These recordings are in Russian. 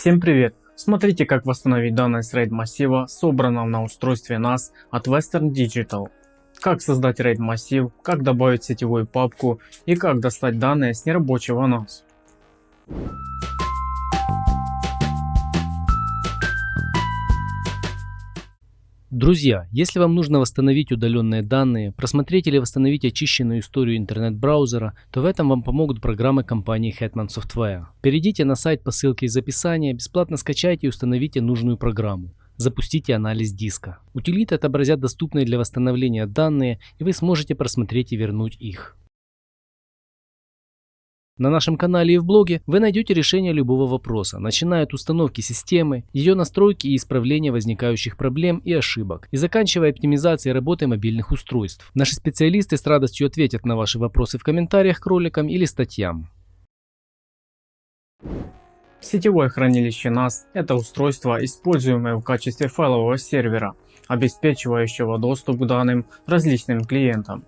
Всем привет! Смотрите как восстановить данные с RAID массива, собранного на устройстве NAS от Western Digital. Как создать RAID массив, как добавить сетевую папку и как достать данные с нерабочего NAS. Друзья, если вам нужно восстановить удаленные данные, просмотреть или восстановить очищенную историю интернет-браузера, то в этом вам помогут программы компании Hetman Software. Перейдите на сайт по ссылке из описания, бесплатно скачайте и установите нужную программу. Запустите анализ диска. Утилиты отобразят доступные для восстановления данные и вы сможете просмотреть и вернуть их. На нашем канале и в блоге вы найдете решение любого вопроса, начиная от установки системы, ее настройки и исправления возникающих проблем и ошибок, и заканчивая оптимизацией работы мобильных устройств. Наши специалисты с радостью ответят на ваши вопросы в комментариях к роликам или статьям. Сетевое хранилище NAS – это устройство, используемое в качестве файлового сервера, обеспечивающего доступ к данным различным клиентам.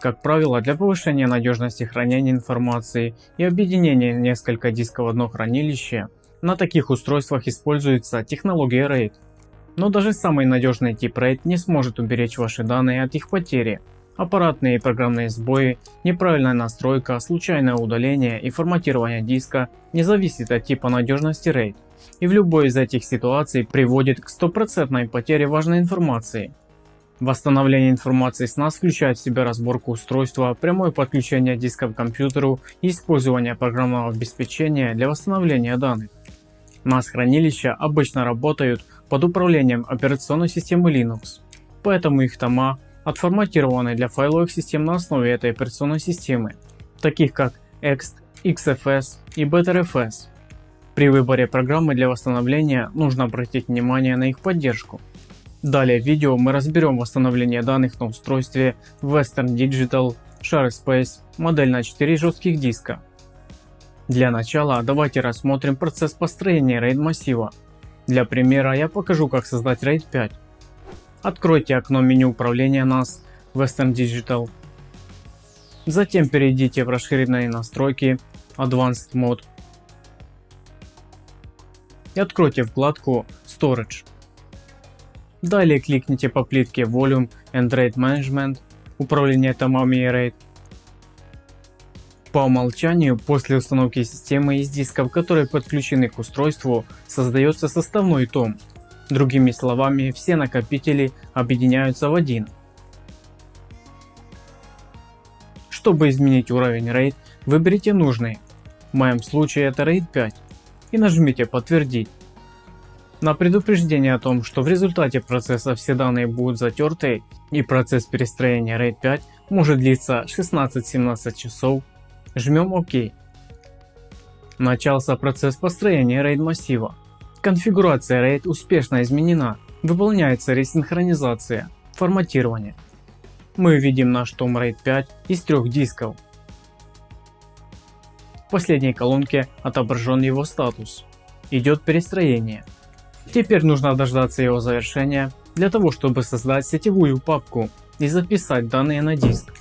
Как правило, для повышения надежности хранения информации и объединения несколько дисков в одно хранилище, на таких устройствах используется технология RAID. Но даже самый надежный тип RAID не сможет уберечь ваши данные от их потери. Аппаратные и программные сбои, неправильная настройка, случайное удаление и форматирование диска не зависит от типа надежности RAID. И в любой из этих ситуаций приводит к стопроцентной потере важной информации. Восстановление информации с NAS включает в себя разборку устройства, прямое подключение диска к компьютеру и использование программного обеспечения для восстановления данных. NAS хранилища обычно работают под управлением операционной системы Linux, поэтому их тома отформатированы для файловых систем на основе этой операционной системы, таких как Ext, XFS и BetterFS. При выборе программы для восстановления нужно обратить внимание на их поддержку. Далее в видео мы разберем восстановление данных на устройстве Western Digital ShareSpace модель на 4 жестких диска. Для начала давайте рассмотрим процесс построения RAID массива. Для примера я покажу как создать RAID 5. Откройте окно меню управления NAS Western Digital. Затем перейдите в расширенные настройки Advanced Mode и откройте вкладку Storage. Далее кликните по плитке Volume and Rate Management, управление томами и RAID. По умолчанию, после установки системы из дисков, которые подключены к устройству, создается составной том. Другими словами, все накопители объединяются в один. Чтобы изменить уровень RAID, выберите нужный, в моем случае это RAID 5, и нажмите подтвердить. На предупреждение о том, что в результате процесса все данные будут затерты и процесс перестроения RAID 5 может длиться 16-17 часов, жмем ОК. Начался процесс построения RAID массива. Конфигурация RAID успешно изменена, выполняется ресинхронизация, форматирование. Мы видим наш том RAID 5 из трех дисков. В последней колонке отображен его статус. Идет перестроение. Теперь нужно дождаться его завершения для того, чтобы создать сетевую папку и записать данные на диск.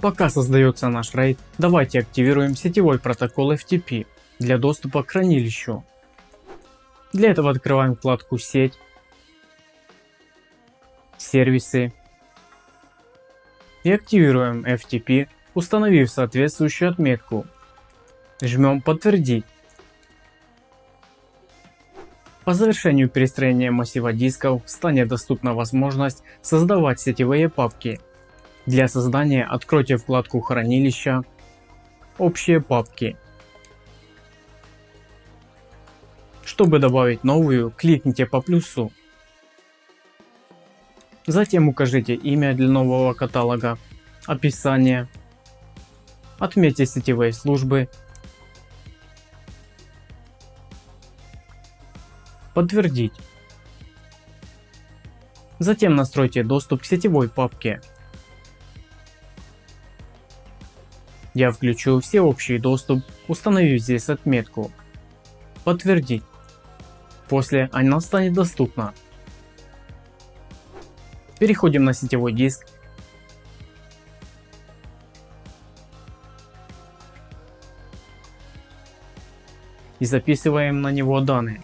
Пока создается наш RAID, давайте активируем сетевой протокол FTP для доступа к хранилищу. Для этого открываем вкладку «Сеть», «Сервисы» и активируем FTP, установив соответствующую отметку. Жмем «Подтвердить». По завершению перестроения массива дисков станет доступна возможность создавать сетевые папки. Для создания откройте вкладку хранилища, общие папки. Чтобы добавить новую, кликните по плюсу. Затем укажите имя для нового каталога, описание, отметьте сетевые службы Подтвердить. Затем настройте доступ к сетевой папке. Я включу все общий доступ, установив здесь отметку «Подтвердить». После она станет доступна. Переходим на сетевой диск. и записываем на него данные.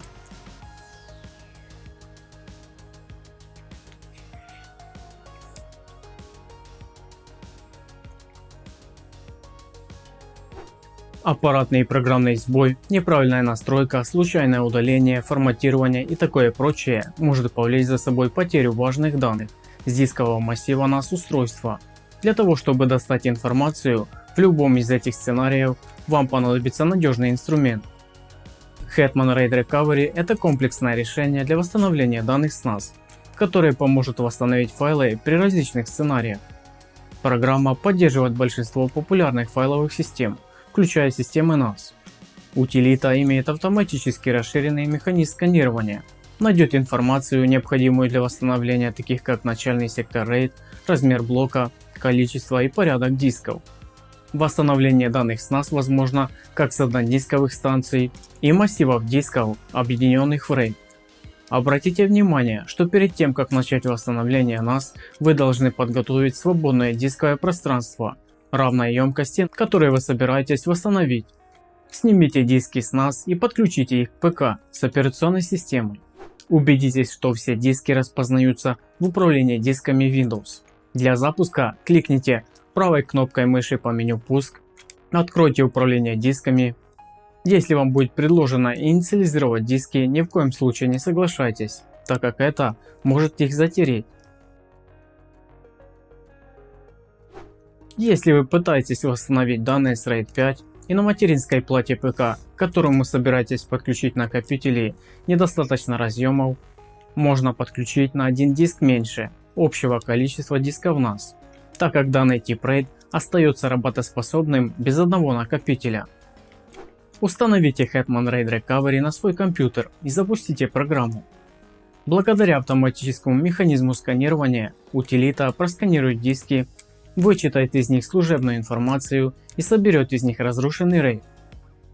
Аппаратный и программный сбой, неправильная настройка, случайное удаление, форматирование и такое прочее может повлечь за собой потерю важных данных с дискового массива NAS устройства. Для того чтобы достать информацию в любом из этих сценариев вам понадобится надежный инструмент. Hetman RAID Recovery это комплексное решение для восстановления данных с NAS, которое поможет восстановить файлы при различных сценариях. Программа поддерживает большинство популярных файловых систем включая системы NAS. Утилита имеет автоматически расширенный механизм сканирования, найдет информацию необходимую для восстановления таких как начальный сектор RAID, размер блока, количество и порядок дисков. Восстановление данных с NAS возможно как с однодисковых станций и массивов дисков, объединенных в RAID. Обратите внимание, что перед тем как начать восстановление NAS, вы должны подготовить свободное дисковое пространство равной емкости, которые вы собираетесь восстановить. Снимите диски с NAS и подключите их к ПК с операционной системой. Убедитесь, что все диски распознаются в управлении дисками Windows. Для запуска кликните правой кнопкой мыши по меню «Пуск», откройте управление дисками. Если вам будет предложено инициализировать диски, ни в коем случае не соглашайтесь, так как это может их затереть. Если вы пытаетесь восстановить данные с RAID 5 и на материнской плате ПК, к которому собираетесь подключить накопители, недостаточно разъемов, можно подключить на один диск меньше общего количества дисков NAS, так как данный тип RAID остается работоспособным без одного накопителя. Установите Hetman RAID Recovery на свой компьютер и запустите программу. Благодаря автоматическому механизму сканирования, утилита просканирует диски вычитает из них служебную информацию и соберет из них разрушенный RAID.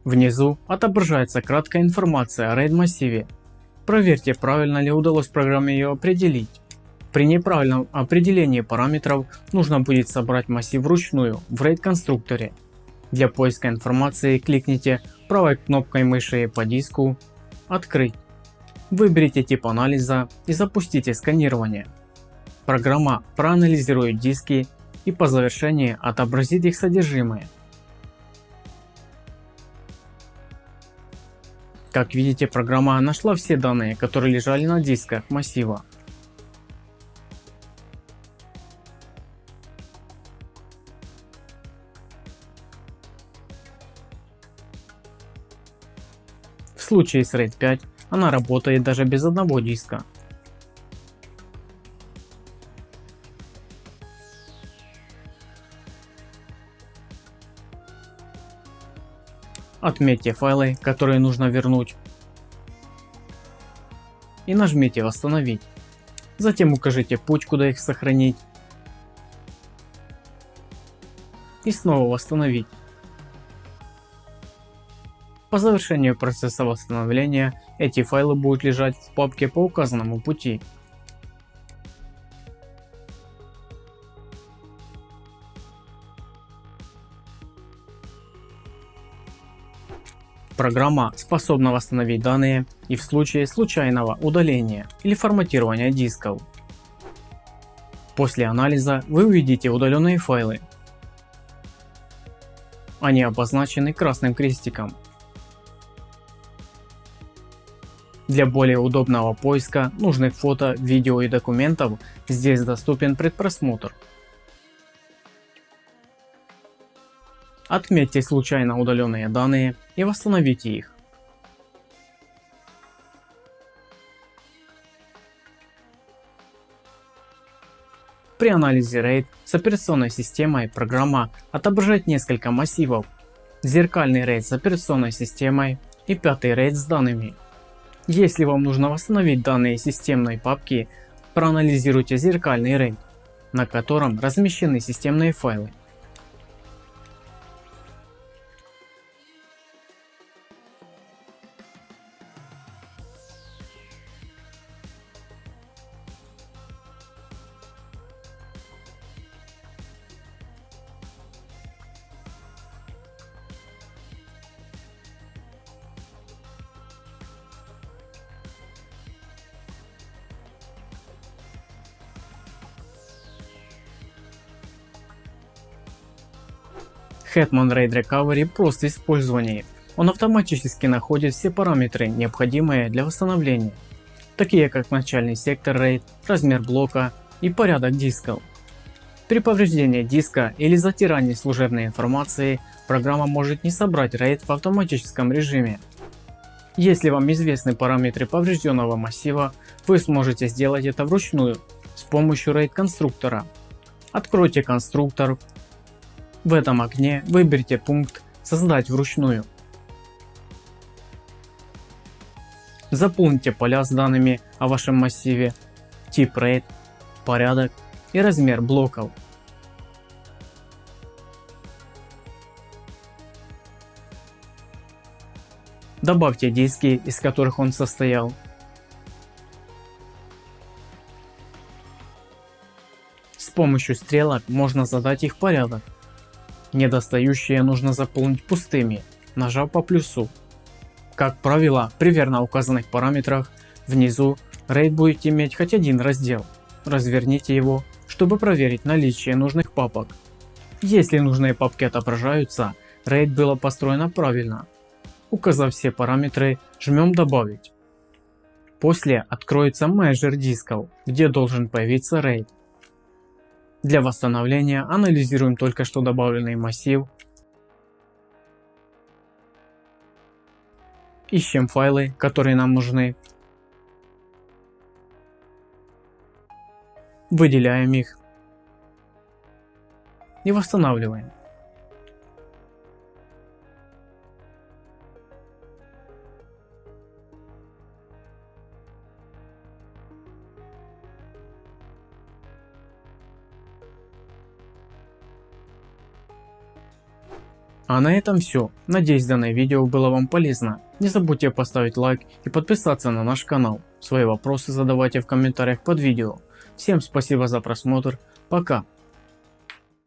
Внизу отображается краткая информация о RAID массиве. Проверьте правильно ли удалось программе ее определить. При неправильном определении параметров нужно будет собрать массив вручную в RAID конструкторе. Для поиска информации кликните правой кнопкой мыши по диску «Открыть». Выберите тип анализа и запустите сканирование. Программа проанализирует диски и по завершении отобразит их содержимое. Как видите, программа нашла все данные, которые лежали на дисках массива. В случае с RAID 5 она работает даже без одного диска. Отметьте файлы, которые нужно вернуть и нажмите восстановить. Затем укажите путь, куда их сохранить и снова восстановить. По завершению процесса восстановления эти файлы будут лежать в папке по указанному пути. Программа способна восстановить данные и в случае случайного удаления или форматирования дисков. После анализа вы увидите удаленные файлы. Они обозначены красным крестиком. Для более удобного поиска нужных фото, видео и документов здесь доступен предпросмотр. Отметьте случайно удаленные данные и восстановите их. При анализе RAID с операционной системой программа отображает несколько массивов. Зеркальный RAID с операционной системой и пятый RAID с данными. Если вам нужно восстановить данные системной папки, проанализируйте зеркальный RAID, на котором размещены системные файлы. Hetman RAID Recovery прост в. Он автоматически находит все параметры, необходимые для восстановления, такие как начальный сектор RAID, размер блока и порядок дисков. При повреждении диска или затирании служебной информации программа может не собрать RAID в автоматическом режиме. Если вам известны параметры поврежденного массива, вы сможете сделать это вручную с помощью RAID конструктора. Откройте конструктор. В этом окне выберите пункт «Создать вручную». Заполните поля с данными о вашем массиве, тип RAID, порядок и размер блоков. Добавьте диски, из которых он состоял. С помощью стрелок можно задать их порядок. Недостающие нужно заполнить пустыми, нажав по плюсу. Как правило, при верно указанных параметрах внизу RAID будет иметь хоть один раздел. Разверните его, чтобы проверить наличие нужных папок. Если нужные папки отображаются, RAID было построено правильно. Указав все параметры, жмем добавить. После откроется менеджер дисков, где должен появиться RAID. Для восстановления анализируем только что добавленный массив. Ищем файлы, которые нам нужны, выделяем их. И восстанавливаем. А на этом все. Надеюсь данное видео было вам полезно. Не забудьте поставить лайк и подписаться на наш канал. Свои вопросы задавайте в комментариях под видео. Всем спасибо за просмотр. Пока.